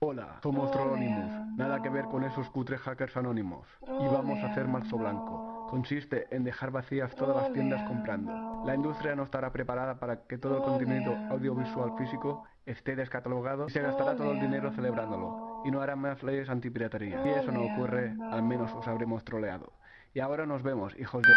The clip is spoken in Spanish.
Hola, somos Trollonimus, nada que ver con esos cutres hackers anónimos. Y vamos a hacer marzo blanco. Consiste en dejar vacías todas las tiendas comprando. La industria no estará preparada para que todo el contenido audiovisual físico esté descatalogado y se gastará todo el dinero celebrándolo. Y no hará más leyes antipiratería. Si eso no ocurre, al menos os habremos troleado. Y ahora nos vemos, hijos de...